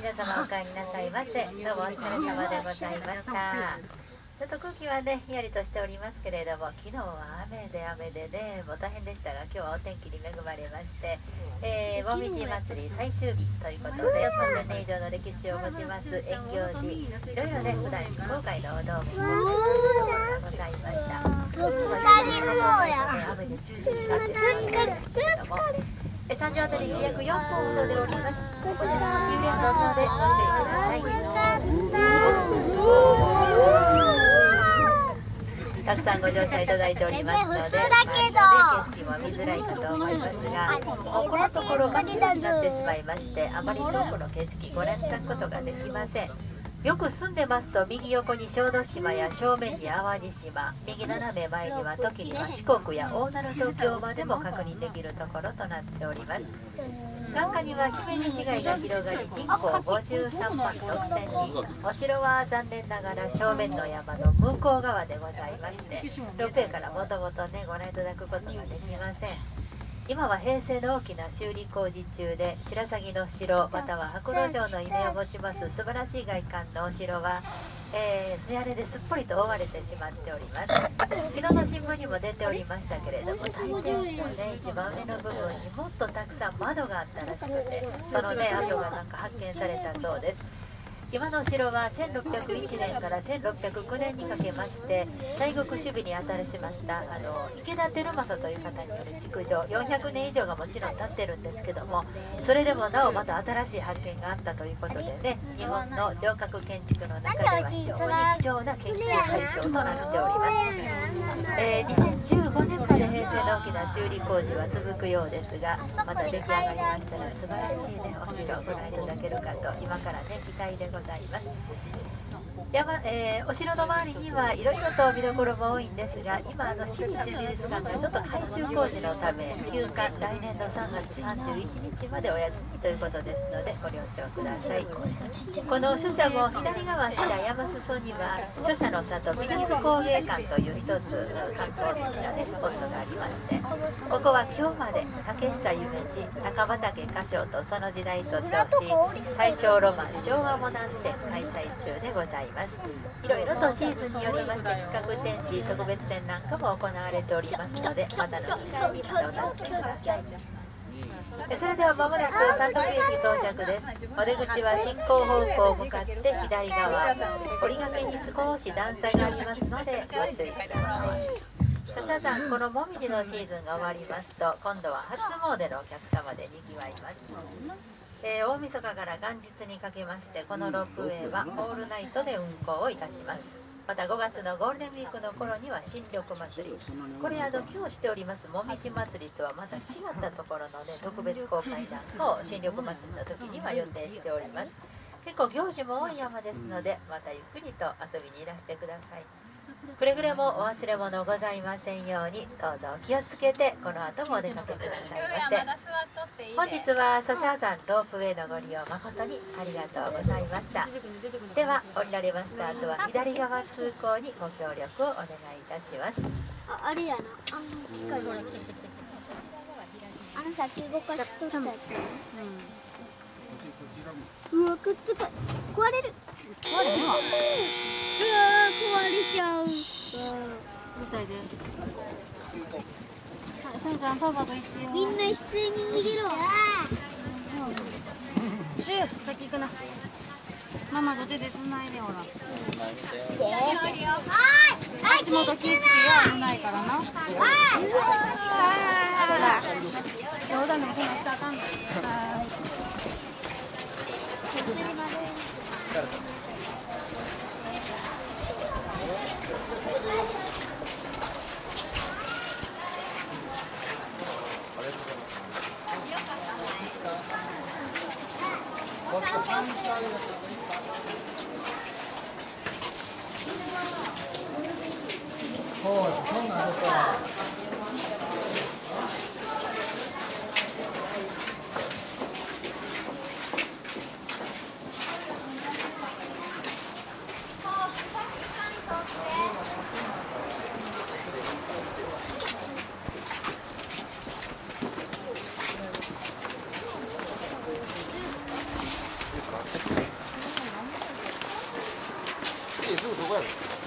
皆様お帰りなさいませどうもお疲れ様でございましたちょっと空気はねひんやりとしておりますけれども昨日は雨で雨でねもう大変でしたが今日はお天気に恵まれまして、えー、もみじ祭り最終日ということで3000年以上の歴史を持ちます縁行寺。いろいろね普段非公開のお堂もございました。ぶつかりそうや雨で中止になってしまったけれどもえ三条あたり約4分ほどでおりますここでの遊園道場でご注意くださいたくさんご乗車いただいておりますので、普通だけど。まあ景色も見づらいかと思います。が、このところがになってしまいまして、あまり遠くの景色ご覧いただくことができません。よく住んでますと右横に小豆島や正面に淡路島。右斜め前には時には四国や大鳴東京までも確認できるところとなっております。眼下には姫路市街が広がり人口53万6000人お城は残念ながら正面の山の向こう側でございましてロープウェイからもともとねご覧いただくことができません今は平成の大きな修理工事中で白鷺の城または白露城のイメを持ちます素晴らしい外観のお城は、えー、艶ですっぽりと覆われてしまっております。昨日の新聞にも出ておりましたけれども大天使のね。一番上の部分にもっとたくさん窓があったらしくてそのね跡がなんか発見されたそうです今の城は1601年から1609年にかけまして西国守備に当たりしましたあの池田輝政という方による築城400年以上がもちろん経ってるんですけどもそれでもなおまた新しい発見があったということでね日本の城郭建築の中では非常に貴重な研究対象となっております、えー2015年まで平成の大きな修理工事は続くようですがまた出来上がりましたら素晴らしいねお城をご覧いただけるかと今からね期待でございます。山、えーお城の周りにはいろいろと見どころも多いんですが今あの新日美術館がちょっと改修工事のため休館来年の3月31日までお休みということですのでご了承ください。この書舎も左側下山裾には書舎の里美術工芸館という一つ観光的なねスポットがありましてここは今日まで竹下夢二高畑歌唱とその時代と称し大正ロマン昭和モダン展開催中でございます。いろいろとシーズンによりまして企画展示特別展なんかも行われておりますのでまたの機会にまたお楽しみくださいそれではまもなく三陸駅到着です。お出口は進行方向向かって左側折り紙に少し段差がありますのでご注意ください笹さんこのもみじのシーズンが終わりますと今度は初詣のお客様でにぎわいます。えー大晦日から元日にかけましてこのロープウェイはオールナイトで運行をいたします。また5月のゴールデンウィークの頃には新緑祭り。これあの今日しておりますもみじ祭りとはまた違ったところのね特別公開なんかを新緑祭りの時には予定しております。結構行事も多い山ですのでまたゆっくりと遊びにいらしてくださいくれぐれもお忘れ物ございませんようにどうぞお気をつけてこの後もお出かけくださいませ。本日はソシャー山ロープウェイのご利用誠にありがとうございました。では降りられました後は左側通行にご協力をお願いいたします。ああれやな。あの機械。あのさ中国化しとったやつうわくっつく壊れる。これうわ壊れちゃう。みんな一斉に逃げろ。シュー先行くな。ママと手で繋いでほら。足元気ぃつけよ危ないからな。冗談でもそんなしたそうなんですか。way.